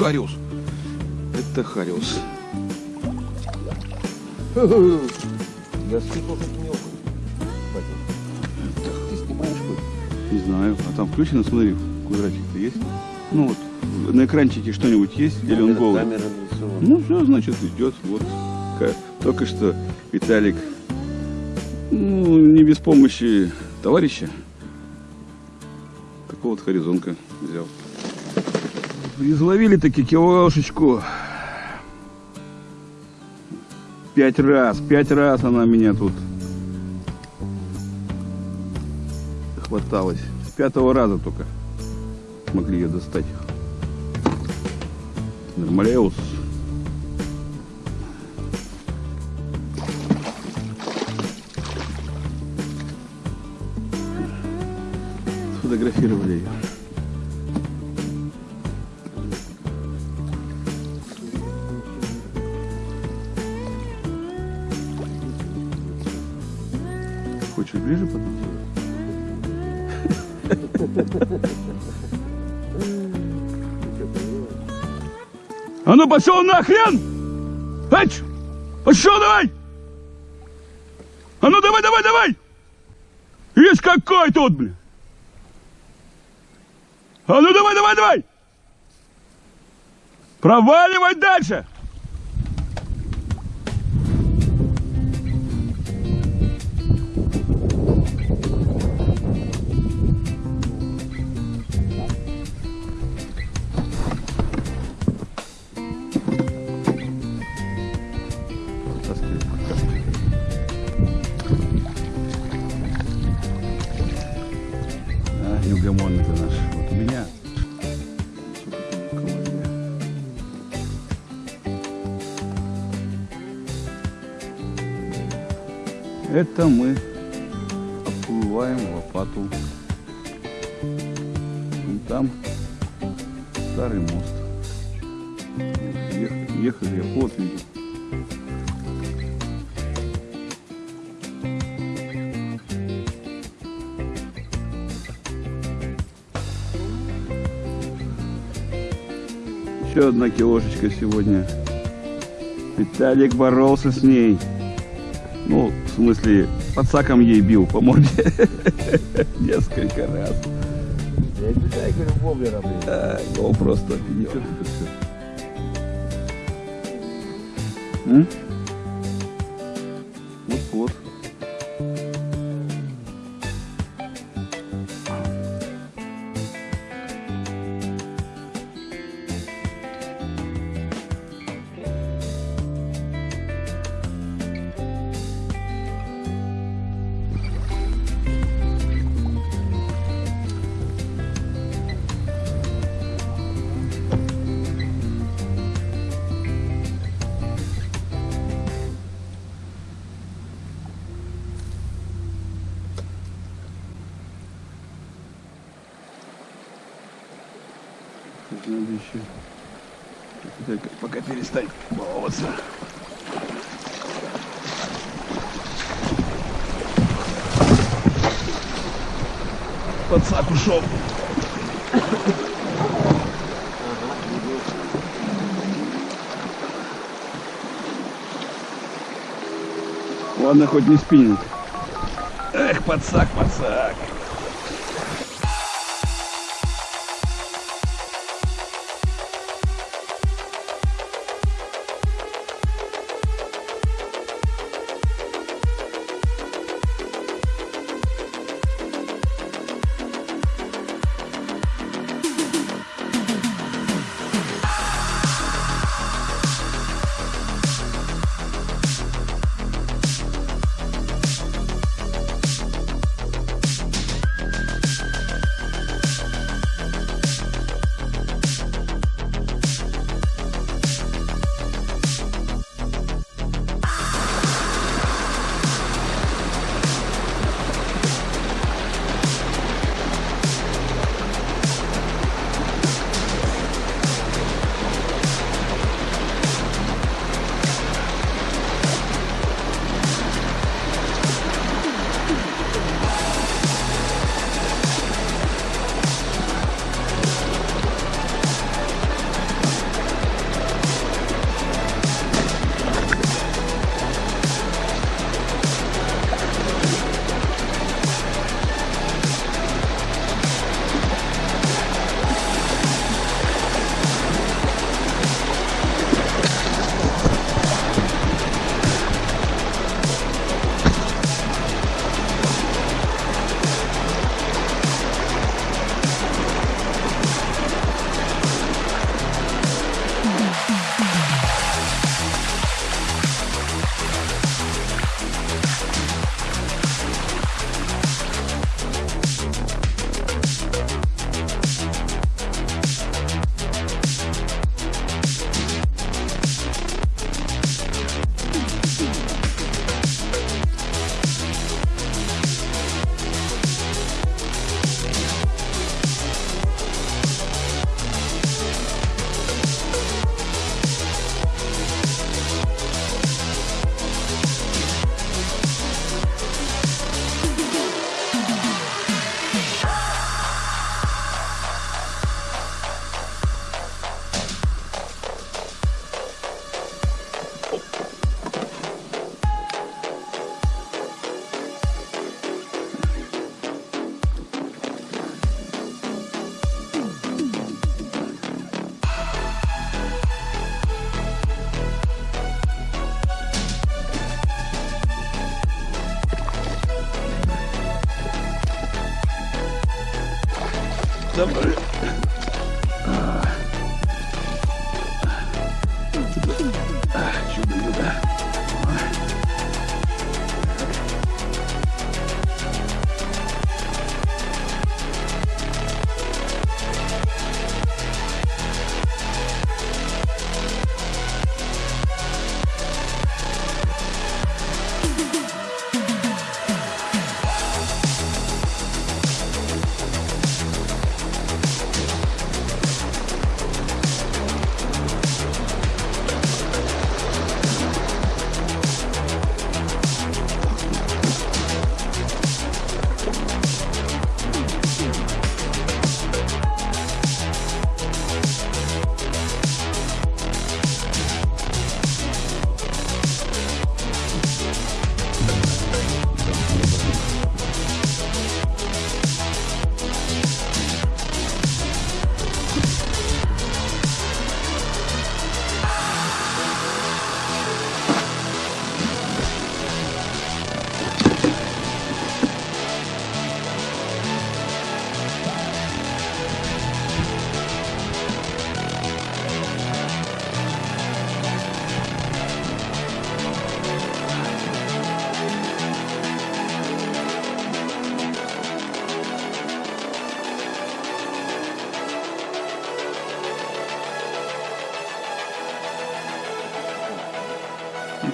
Хариус. Это Хариус. Я слышал, что окунь. Ты снимаешь хоть? Не знаю. А там включено, смотри, квадратик-то есть? Ну вот, на экранчике что-нибудь есть? Или он Камера- голый? Камера нарисована. Ну, все, значит, идет. Вот. Только что Виталик, ну, не без помощи товарища, такого вот хоризонка взял. Изловили таки килошечку. Пять раз, пять раз она меня тут хваталась. С пятого раза только смогли ее достать. Нормалеус. Сфотографировали ее. Хочешь ближе подойти? А ну пошел нахрен! Эч! Пошел давай! А ну давай, давай, давай! Есть какой тут, блин! А ну давай, давай, давай! Проваливай дальше! Это мы отплываем в лопату. Вон там старый мост. Ехали, ехали, вот видел. Еще одна килошечка сегодня. Виталик боролся с ней. Ну, в смысле, подсаком ей бил по морде. Несколько раз. Я знаю, говорю, воблера, блин. А, ну, просто офигел. М? Еще. Так, пока перестать баловаться. Подсак ушел. Ладно, хоть не спиннинг. Эх, подсак, подсак.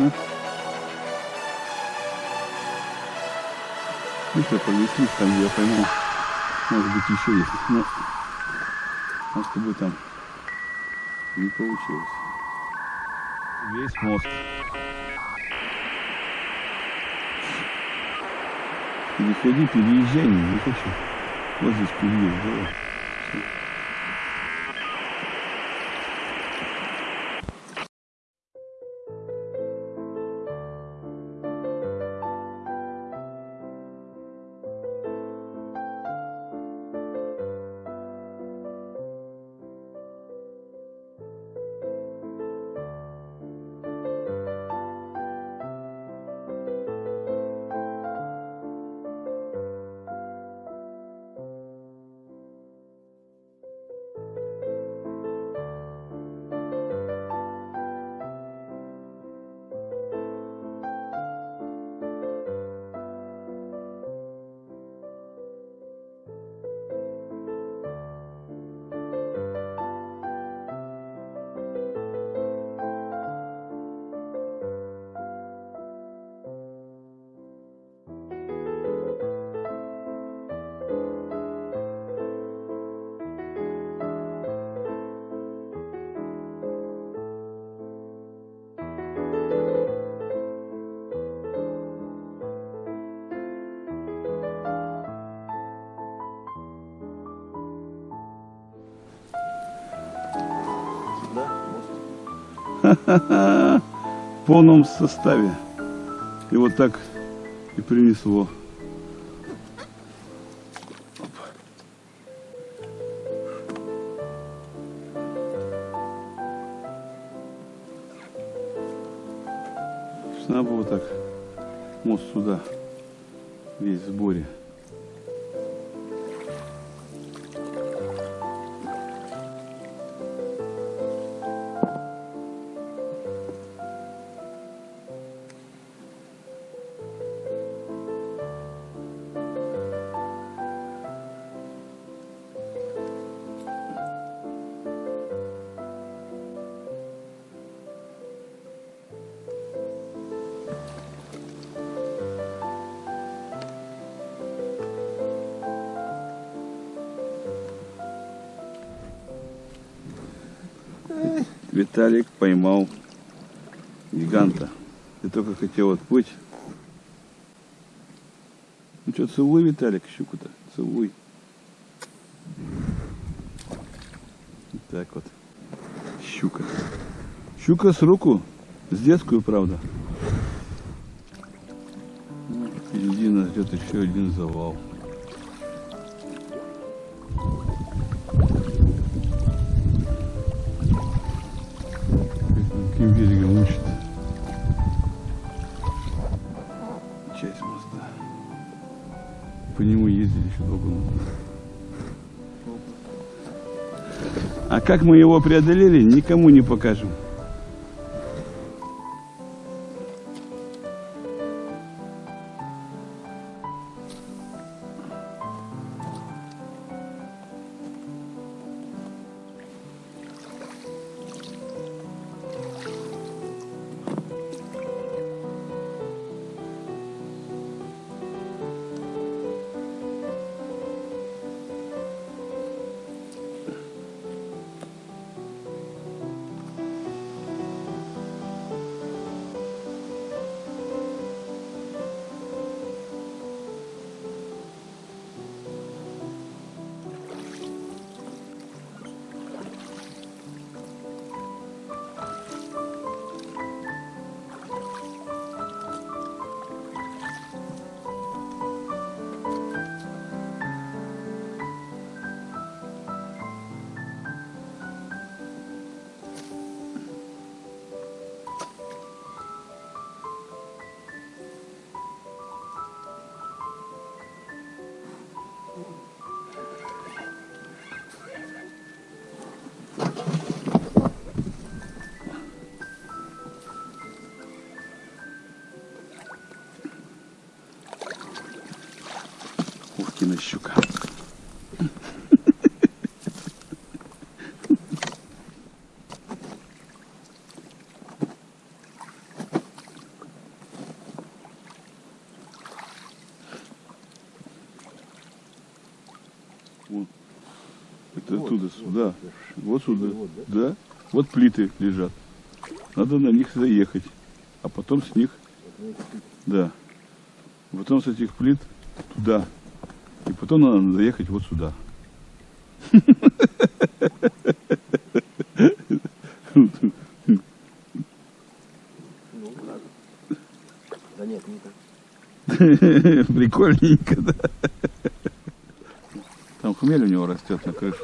Ага. Ну-ка, понеслись там, я пойму. Может быть, еще есть. Но, а с тобой там не получилось. Весь мост. Переходи, переезжай, не, хочу. Вот здесь переезд, давай. Всё. В полном составе. И вот так и принесло. Надо было так мост сюда, весь в сборе. Виталик поймал гиганта. Ты только хотел отплыть. Ну что, целуй, Виталик, щуку-то. Целуй. Так вот. Щука. Щука с руку. С детскую, правда. Впереди нас ждет еще один завал. Богом. А как мы его преодолели, никому не покажем. Щука. Вот. Это Вот, оттуда, сюда. Вот сюда. Вот, да? Вот плиты лежат. Надо на них заехать. А потом с них, да. Потом с этих плит туда. И потом надо заехать вот сюда. Да нет, не так. Прикольненько, да. Там хмель у него растет на крыше.